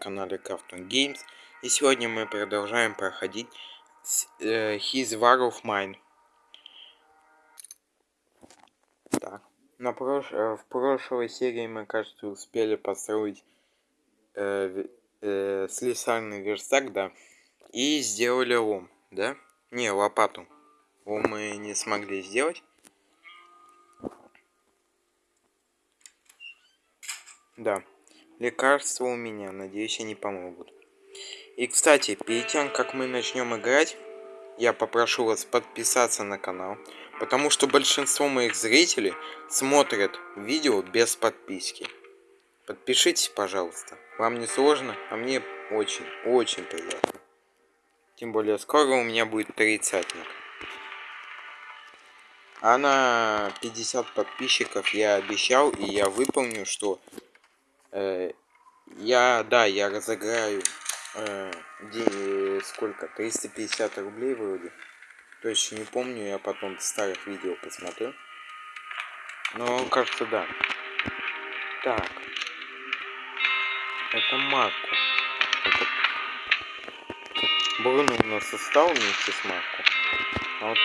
канале Cartoon Games. И сегодня мы продолжаем проходить э, His War of Mine. Так. На прош... Э, в прошлой серии мы, кажется, успели построить э, э, слесарный верстак, да. И сделали лом, да? Не, лопату. Лом мы не смогли сделать. Да. Лекарства у меня, надеюсь, они помогут. И, кстати, перед тем, как мы начнем играть, я попрошу вас подписаться на канал, потому что большинство моих зрителей смотрят видео без подписки. Подпишитесь, пожалуйста. Вам не сложно, а мне очень, очень приятно. Тем более, скоро у меня будет тридцатник. А на 50 подписчиков я обещал, и я выполню, что я, да, я разыграю э, день, сколько, 350 рублей вроде. Точно не помню, я потом старых видео посмотрю. Но, кажется, да. Так. Это Марку. Это... Бруно у нас устал вместе с Марку. А вот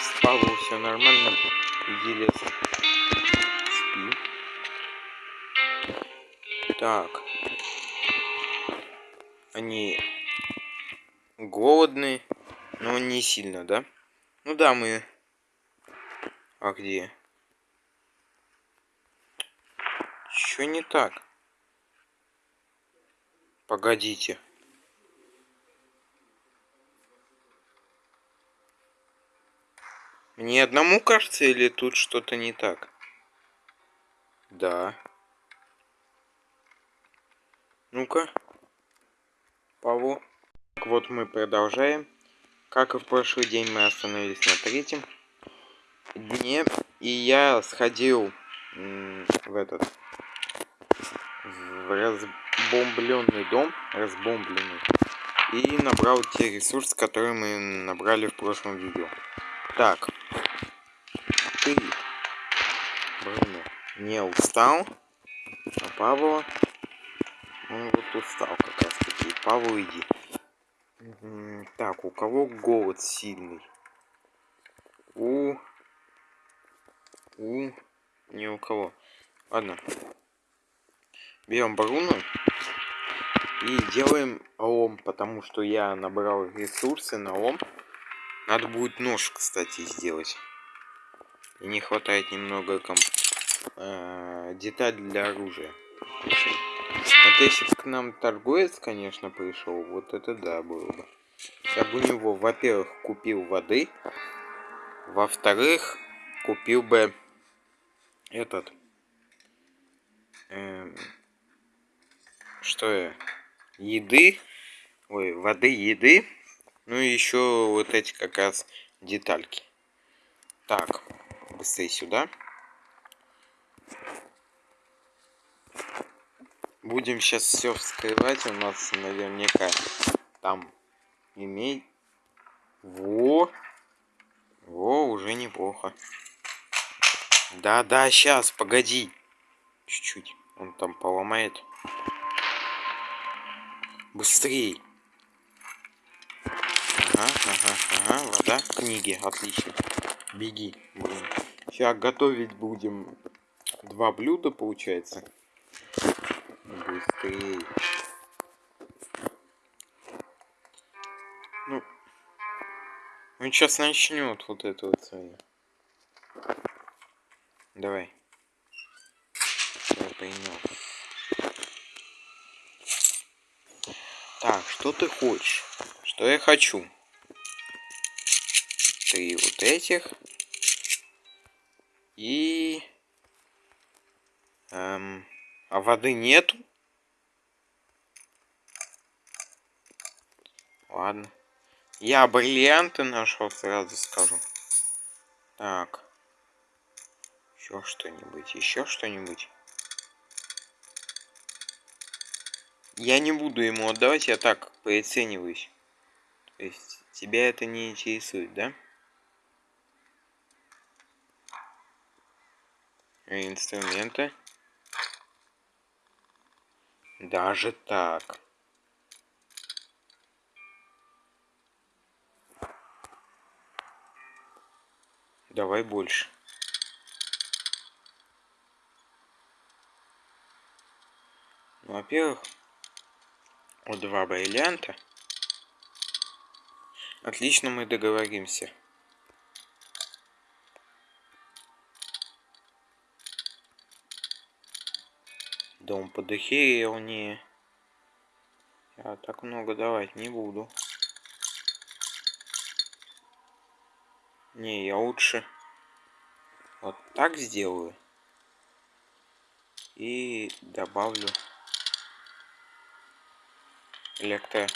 с Павлом все нормально. Иди Так. Они голодные, но не сильно, да? Ну да, мы... А где? Что не так? Погодите. Мне одному кажется, или тут что-то не так? Да. Ну-ка. Паву. Вот мы продолжаем. Как и в прошлый день мы остановились на третьем дне. И я сходил в этот в разбомбленный дом. Разбомбленный. И набрал те ресурсы, которые мы набрали в прошлом видео. Так. Ты, Бруно, не устал? А Павла он вот устал как раз таки. Павел, иди. Так, у кого голод сильный? У... У... Не у кого. Ладно. Берем Бруно. И делаем лом, потому что я набрал ресурсы на лом. Надо будет нож, кстати, сделать. И не хватает немного комп... э, деталь для оружия. Вот если бы к нам торговец, конечно, пришел, вот это да было бы. Я бы у него, во-первых, купил воды, во-вторых, купил бы этот... Эм, что я? Еды. Ой, воды, еды. Ну и еще вот эти как раз детальки. Так, быстрее сюда. Будем сейчас все вскрывать у нас наверняка там имей во во уже неплохо. Да да сейчас погоди. Чуть-чуть он там поломает. Быстрей. Ага ага ага вода. Книги отлично. Беги сейчас готовить будем два блюда получается быстрее. Ну, он сейчас начнет вот это вот свое. Давай. Я поймем. Так, что ты хочешь? Что я хочу? Три вот этих. И... Эм, а воды нету? Ладно. Я бриллианты нашел, сразу скажу. Так. Еще что-нибудь, еще что-нибудь. Я не буду ему отдавать, я так прицениваюсь. То есть тебя это не интересует, да? Инструменты. Даже так. Давай больше. Ну, во-первых, вот два бриллианта. Отлично мы договоримся. Дом подохерел не. Я так много давать не буду. Не, я лучше вот так сделаю. И добавлю электро.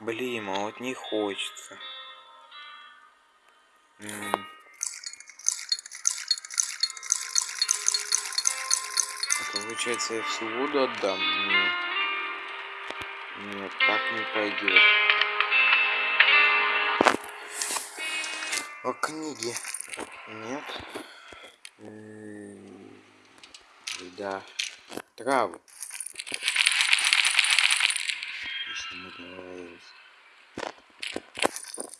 Блин, а вот не хочется. Это получается я всю воду отдам? Нет. Нет, так не пойдет. О книге. Нет. Да. Травы.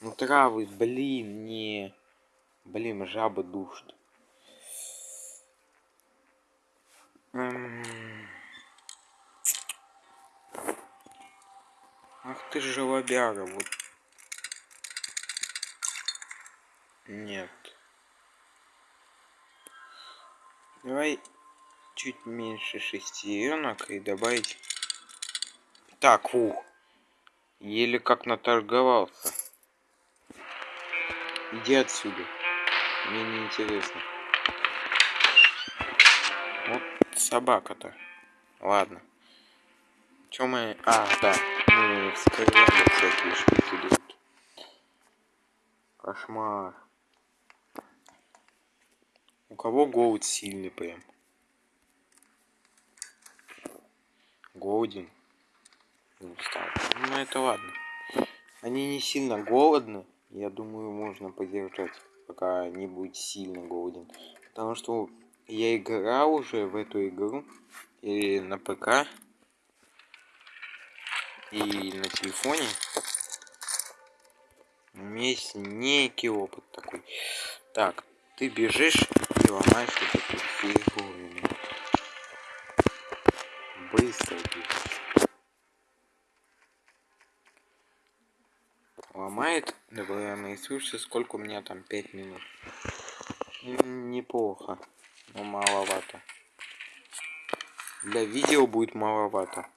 Ну травы, блин, не. Блин, жаба душит. Ах ты же лобяга, вот Нет. Давай чуть меньше шестеренок и добавить... Так, ух. Еле как наторговался. Иди отсюда. Мне не интересно. Вот собака-то. Ладно. Чё мы... А, да. Мы вскрывали всякие штуки. Кошмар. У кого голод сильный прям? Голоден. Ну, ну это ладно. Они не сильно голодны. Я думаю, можно подержать, пока не будет сильно голоден. Потому что я играл уже в эту игру. И на ПК. И на телефоне. У меня есть некий опыт такой. Так, ты бежишь ломаешь вот эту фигуру. Быстро бежишь. Ломает, добавляем ресурсы. Сколько у меня там? 5 минут. Неплохо, но маловато. Для видео будет маловато.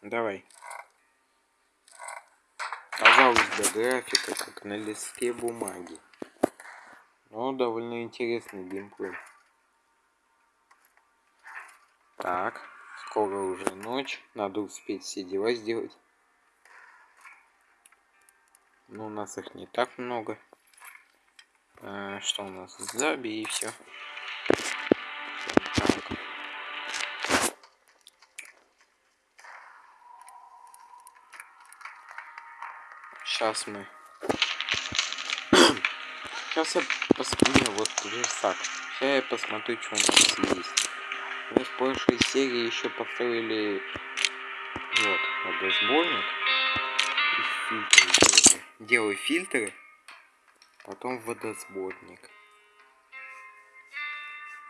Давай. Казалось бы, графика как на листе бумаги. Но довольно интересный геймплей. Так, скоро уже ночь. Надо успеть все дела сделать. Но у нас их не так много. А, что у нас? Забей и все. Сейчас мы. Сейчас я посмотрю, вот верстак. Сейчас я посмотрю, что у нас есть. Мы в прошлой серии еще построили вот водосборник и фильтры делаю. Делаю фильтры, потом водосборник.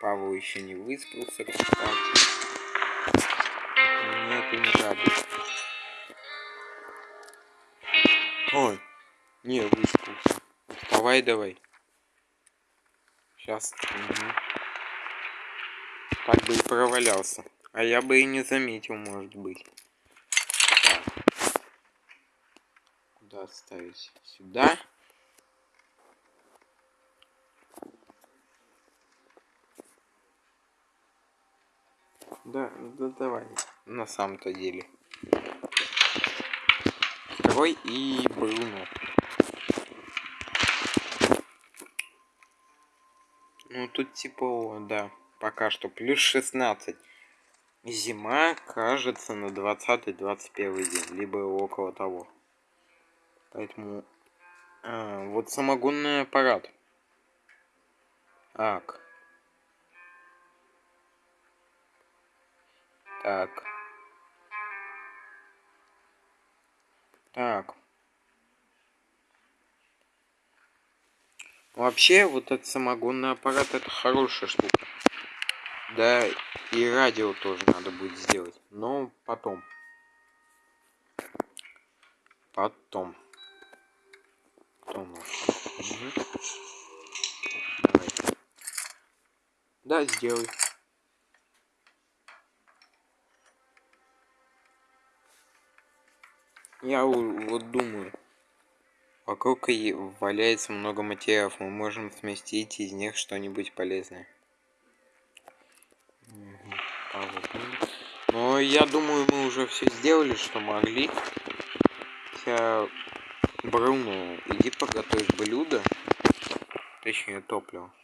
Павел еще не выспался, кстати. Мне это не радует. Не выспался. Вставай давай. Сейчас. Угу. Так бы и провалялся. А я бы и не заметил, может быть. Так. Куда ставить? Сюда. Да, да давай. На самом-то деле. Второй и Бруно. Ну тут типа, да, пока что плюс 16. Зима, кажется, на 20-21 день, либо около того. Поэтому... А, вот самогонный аппарат. Так. Так. Так. Вообще, вот этот самогонный аппарат это хорошая штука. Да, и радио тоже надо будет сделать. Но потом. Потом. Угу. Давай. Да, сделай. Я вот думаю. Вокруг валяется много материалов. Мы можем сместить из них что-нибудь полезное. Но я думаю, мы уже все сделали, что могли. Хотя, Бруно, иди подготовь блюдо. Точнее, топливо.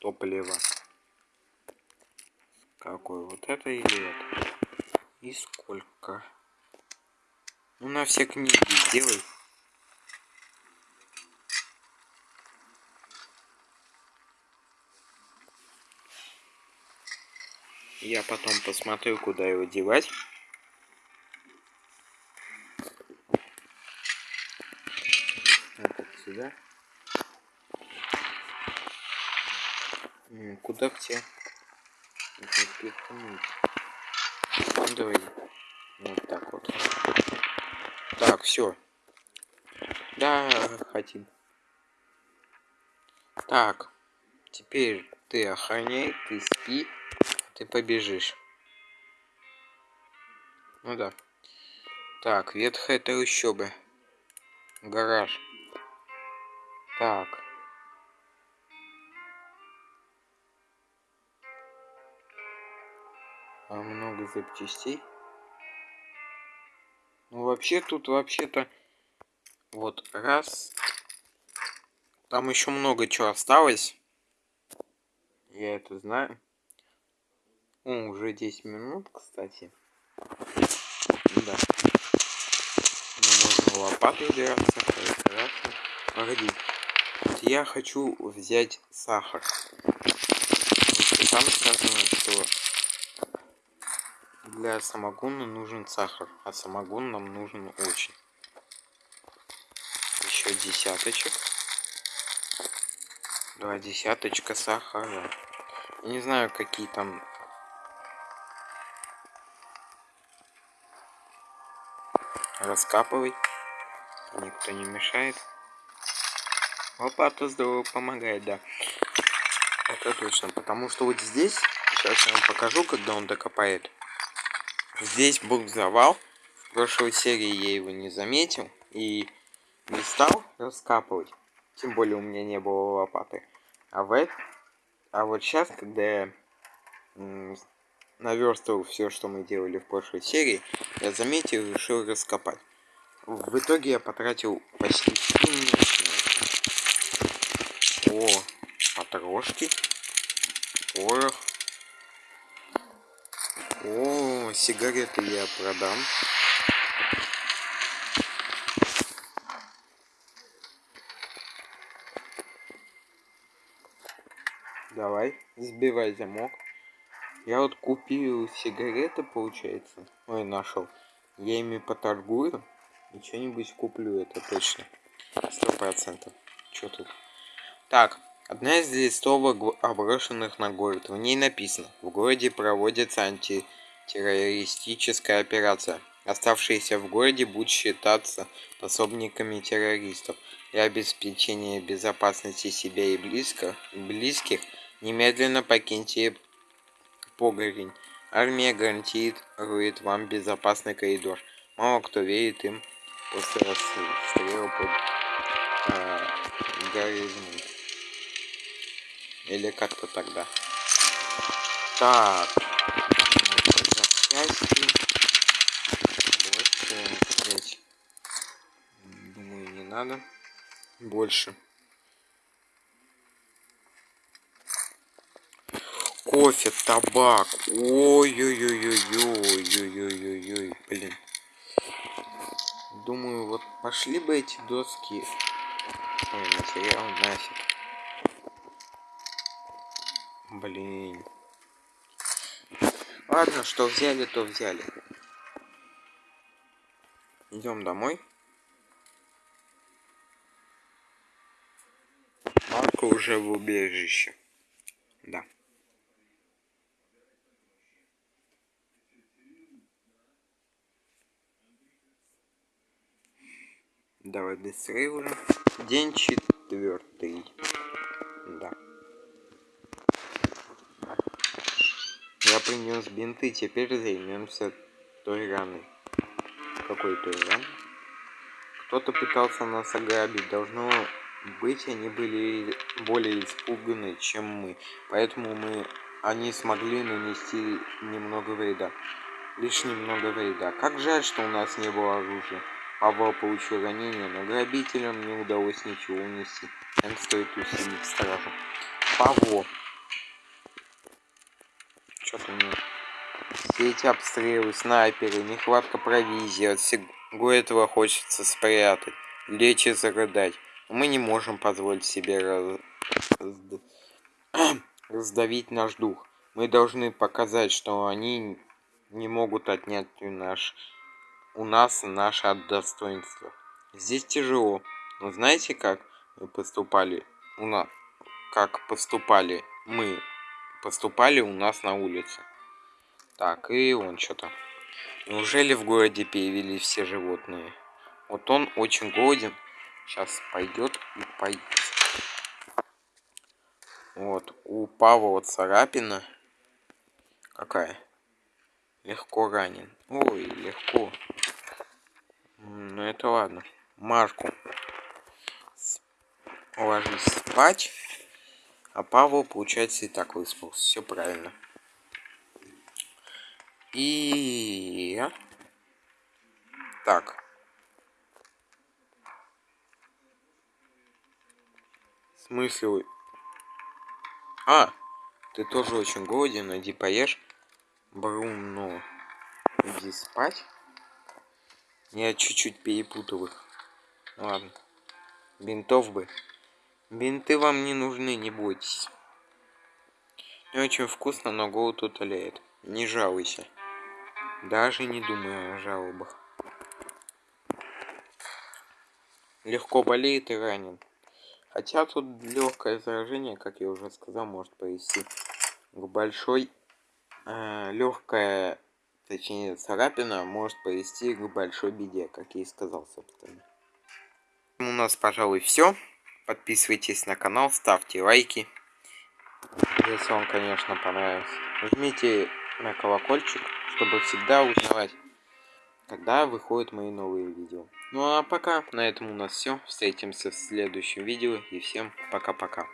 Топливо. Какой? Вот это или это? И сколько? Ну, на все книги сделай. Я потом посмотрю, куда его девать. Сюда. Куда тебе? Ну, давай. Вот так вот. Так, все. Да, хотим. Так. Теперь ты охраняй, ты спи ты побежишь. Ну да. Так, ветхая трущоба. Гараж. Так. А много запчастей. Ну вообще тут вообще-то вот раз. Там еще много чего осталось. Я это знаю. О, уже 10 минут, кстати. Да. Мне нужно лопатой драться, хорошо. Погоди. Вот я хочу взять сахар. Там сказано, что для самогона нужен сахар, а самогон нам нужен очень. Еще десяточек. Два десяточка сахара. не знаю, какие там раскапывай. Никто не мешает. Лопата здорово помогает, да. Это точно, потому что вот здесь, сейчас я вам покажу, когда он докопает. Здесь был завал. В прошлой серии я его не заметил и не стал раскапывать. Тем более у меня не было лопаты. А в а вот сейчас, когда я наверстывал все, что мы делали в прошлой серии, я заметил и решил раскопать. В итоге я потратил почти О, потрошки. Порох. О, сигареты я продам. Давай, сбивай замок. Я вот купил сигареты, получается. Ой, нашел. Я ими поторгую. И что-нибудь куплю, это точно. Сто процентов. Что тут? Так, одна из листовок, оброшенных на город. В ней написано. В городе проводится антитеррористическая операция. Оставшиеся в городе будут считаться пособниками террористов. Для обеспечения безопасности себя и близко, близких немедленно покиньте Погорень. Армия гарантирует вам безопасный коридор. Мало кто верит им после расстрела под а, горизмом. Или как-то тогда. Так. Запчасти. Больше. Думаю, не надо. Больше. кофе, табак. Ой-ой-ой-ой-ой-ой-ой-ой, блин. Думаю, вот пошли бы эти доски. Ой, материал нафиг. Блин. Ладно, что взяли, то взяли. Идем домой. Марко уже в убежище. Да. Давай быстрее уже. День четвертый. Да. Принес бинты, теперь займемся той раной. Какой той раной? Кто-то пытался нас ограбить. Должно быть, они были более испуганы, чем мы. Поэтому мы, они смогли нанести немного вреда. Лишь немного вреда. Как жаль, что у нас не было оружия. Павел получил ранение, но грабителям не удалось ничего унести. Им стоит усилить стражу. Павло. Что-то мне... Все эти обстрелы, снайперы, нехватка провизии, от всего этого хочется спрятать, лечь и зарыдать. Мы не можем позволить себе раз... раздавить наш дух. Мы должны показать, что они не могут отнять наш у нас наше достоинство. Здесь тяжело. Но знаете, как мы поступали у нас, как поступали мы, поступали у нас на улице. Так, и он что-то. Неужели в городе появились все животные? Вот он очень голоден. Сейчас пойдет и пойдет. Вот, у Павла царапина. Какая? Легко ранен. Ой, легко. Ну это ладно. Марку. Ложись спать. А Павел, получается, и так выспался. Все правильно. И... Так. В смысле? А, ты тоже очень голоден, иди поешь. Бруно, иди спать. Я чуть-чуть перепутал их. Ладно. Бинтов бы. Бинты вам не нужны, не бойтесь. Не очень вкусно, но голод утоляет. Не жалуйся. Даже не думаю о жалобах. Легко болеет и ранен. Хотя тут легкое заражение, как я уже сказал, может привести к большой э, легкое точнее царапина может привести к большой беде, как я и сказал, собственно. У нас, пожалуй, все. Подписывайтесь на канал, ставьте лайки. Если вам, конечно, понравился. Жмите на колокольчик, чтобы всегда узнавать, когда выходят мои новые видео. Ну а пока, на этом у нас все. Встретимся в следующем видео и всем пока-пока.